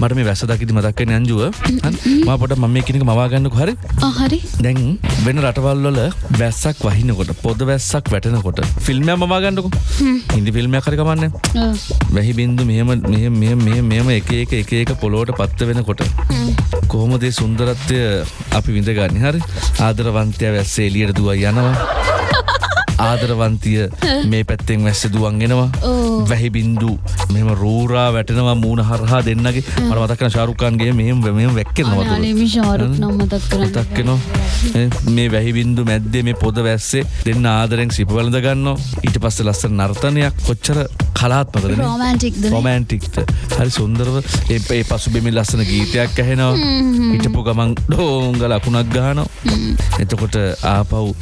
මට මේ වැස්ස දකිති මතක්කෙන අංජුව ම පොට මම මේ කෙනෙක මවාගන්නක හරි? හරි. දැන් වෙන රටවල්වල වැස්සක් වහිනකොට පොද වැස්සක් වැටනකොට ෆිල්ම්ය මවාගන්නකු හිදි ෆිල්ම්ය කරකමන්න වැහි බින්දු මෙහම මෙම එක එක එක එක පොලෝට පත්ත වෙනකොට කොහොමදේ සුන්දරත්වය අපි විඳගන්න? හරි. ආදරවන්තය වැස්සේ එලියට දුව යනවා ආදරවන්තිය මේ පැත්තෙන් වැස්ස දුවන්ගෙනවා වැහි බින්දු මෙම රූරා වැටනවා මූුණ හරහා දෙන්නගේ. මට මතක්කන ශාරුකාන්ගේ මෙම මෙම වැක්කෙනවා තක්කනවා මේ වැහිබින්දු මැද්දේ මේ පොද වැස්සේ දෙන්න ආදරෙන් සිපවලඳ ගන්න ඊට පස්ස ලස්ස නර්තනයක්. කොච්චර කලාත්මකද රොමෑන්ටික්ත හරි සුන්දරව ඒ ඒ පසු බෙමි ලස්සන ගීතයක් ඇහෙනවා. හිටපු ගමන් ඩෝංග ලකුණක් ගානවා එතකොට ආපව්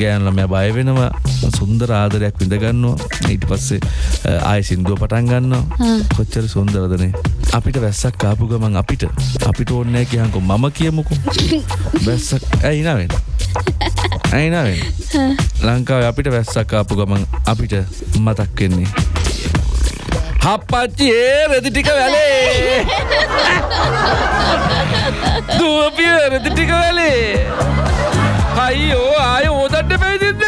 ගෑන්ලම බය වෙනවා. සුන්දර ආදරයක් විඳගන්නවා ඊට පස්සේ ආය සින්දුව පටන් ගන්නවා. කොච්චර සුන්දරදනේ අපිට වැස්සක් කාපු ගමන් අපිට අපිට ඕන්නෑ කියහකු. මම කියමුකු. වැස්සක් ඇයිනාවෙන් ඇයිනාවෙන් ලංකාව අපිට වැස්සක් කාපු ගමන් අපිට මතක් වෙන්නේ. හප්පච්චි ඒ රෙදි ටික වැලේ. දුවපිය රෙදි ටික වැලේ. අයියෝ ආය ඕදට පැවිදිද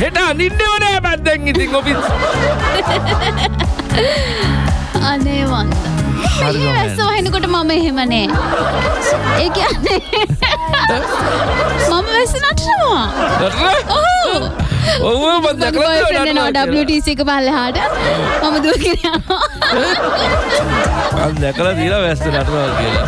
හෙට අනින්නවනෑ බැද්දැන් ඉතින් ඔපිස් අනේ වන්ද වැස්ස වහෙනකොට මම එහෙමනේ ඒ කියන්නේ මම වැස්ස නටනවා. ඔව. WTC එක පල්ලහාට මම දුවගෙන දැකලා දීලා වැස්ස නටවා කියලා